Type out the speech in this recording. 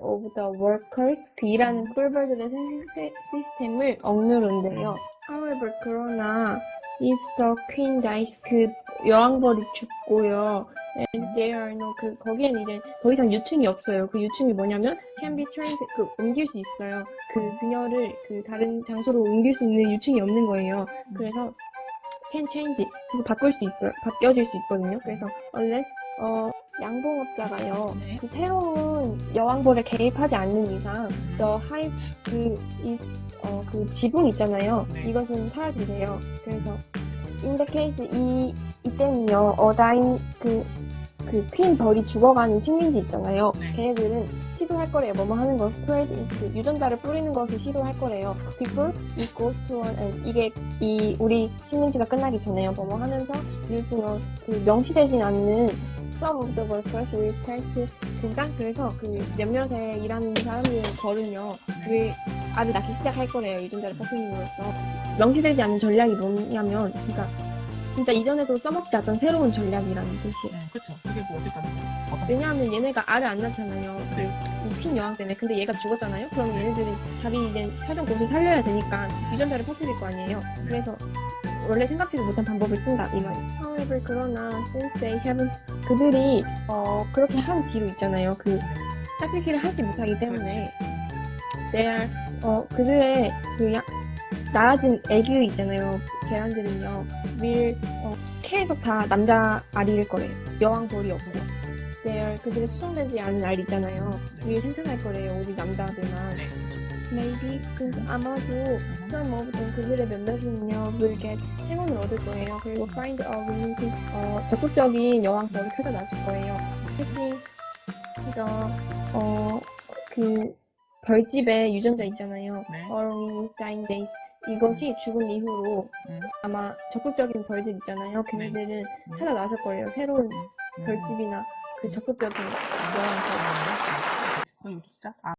of the workers, 그 일하는 꿀벌들의 생식 시스템을 억누른대요. However, 그러나 if the queen dies, 그 여왕벌이 죽고요. And there are no, 그, 거기엔 이제 더 이상 유충이 없어요. 그 유충이 뭐냐면, can be turned, 그, 옮길 수 있어요. 그 그녀를 그 다른 장소로 옮길 수 있는 유충이 없는 거예요. 그래서, can change. 그래서 바꿀 수 있어요. 바뀌어질 수 있거든요. 그래서, unless, 어, 양봉업자가요. 네. 그 새로운 여왕벌에 개입하지 않는 이상, the hive, 그, 이, 어, 그 지붕 있잖아요. 네. 이것은 사라지세요. 그래서, in the case, 이, 이때는요, 어다인, 그, 그, 퀸 벌이 죽어가는 식민지 있잖아요. 네. 걔네들은 시도할 거래요. 뭐뭐 하는 거, 스프레드, 그, 유전자를 뿌리는 것을 시도할 거래요. Before it goes to one. 이게, 이, 우리 식민지가 끝나기 전에요. 뭐뭐 하면서, using 그, 명시 되진 않는 some of the workers will start to, 그러니까 그래서 그 몇몇의 일하는 사람들 벌은요, 그, 알을 낳기 시작할 거래요. 유전자를 퍼뜨림으로써. 명시되지 않는 전략이 뭐냐면, 그러니까, 진짜 이전에도 써먹지 않던 새로운 전략이라는 뜻이에요. 네, 그쵸. 그게 뭐 어쨌든 어떤 왜냐하면 얘네가 알을 안 낳잖아요. 그, 핀 여왕 때문에. 근데 얘가 죽었잖아요? 그럼 얘네들이 자기 이제 살던 곳을 살려야 되니까 유전자를 퍼뜨릴 거 아니에요. 그래서 원래 생각지도 못한 방법을 쓴다, 이 말이에요. However, 그러나, since they haven't, 그들이, 어, 그렇게 한 뒤로 있잖아요. 그, 짝짓기를 하지 못하기 때문에, are, 어, 그들의 그 야, 낳아진 애기 있잖아요. 계란들은요, will, 어, 계속 다 남자 알일 거래요. 여왕 벌이 없고. are, 그들의 수정되지 않은 알 있잖아요. will 생산할 거래요. 오직 남자들만. 네. maybe, 그, 아마도, some of them, 그들의 몇몇은요, get 행운을 얻을 거예요. 그리고 find a romantic, 어, 적극적인 여왕 벌을 찾아 나설 거예요. 사실, 이거, 어, 그, 별집에 유전자 있잖아요. 네. Is dying days. 이것이 죽은 이후로 음. 아마 적극적인 벌들 있잖아요. 걔네들은 음. 찾아 나설 거예요. 새로운 음. 별집이나 그 적극적인 여왕 벌. 그럼 진짜 아